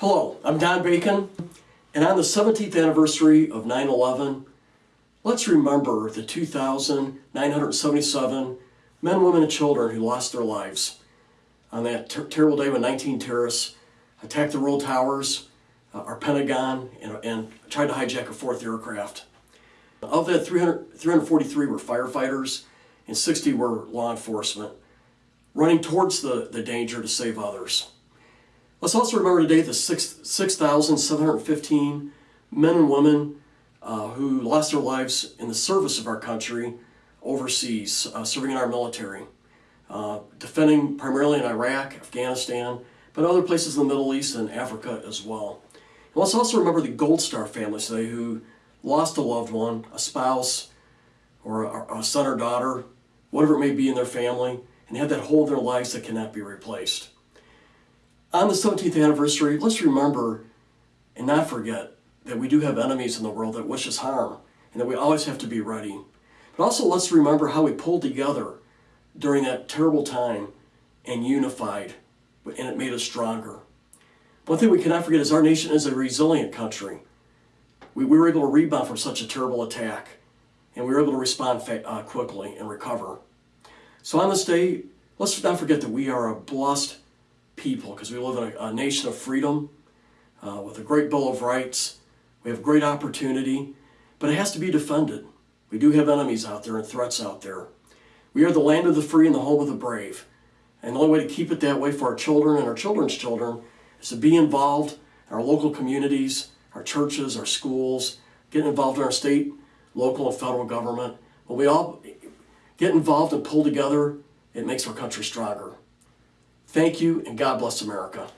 Hello, I'm Don Bacon, and on the 17th anniversary of 9 11, let's remember the 2,977 men, women, and children who lost their lives on that ter- terrible day when 19 terrorists attacked the World Towers, uh, our Pentagon, and, and tried to hijack a fourth aircraft. Of that, 300, 343 were firefighters and 60 were law enforcement, running towards the, the danger to save others. Let's also remember today the 6,715 men and women uh, who lost their lives in the service of our country overseas, uh, serving in our military, uh, defending primarily in Iraq, Afghanistan, but other places in the Middle East and Africa as well. And let's also remember the Gold Star families today who lost a loved one, a spouse, or a, a son or daughter, whatever it may be in their family, and had that hole in their lives that cannot be replaced. On the 17th anniversary, let's remember and not forget that we do have enemies in the world that wish us harm and that we always have to be ready. But also, let's remember how we pulled together during that terrible time and unified, and it made us stronger. One thing we cannot forget is our nation is a resilient country. We, we were able to rebound from such a terrible attack, and we were able to respond uh, quickly and recover. So, on this day, let's not forget that we are a blessed people because we live in a, a nation of freedom uh, with a great Bill of Rights. We have great opportunity, but it has to be defended. We do have enemies out there and threats out there. We are the land of the free and the home of the brave. And the only way to keep it that way for our children and our children's children is to be involved in our local communities, our churches, our schools, get involved in our state, local, and federal government. When we all get involved and pull together, it makes our country stronger. Thank you, and God bless America.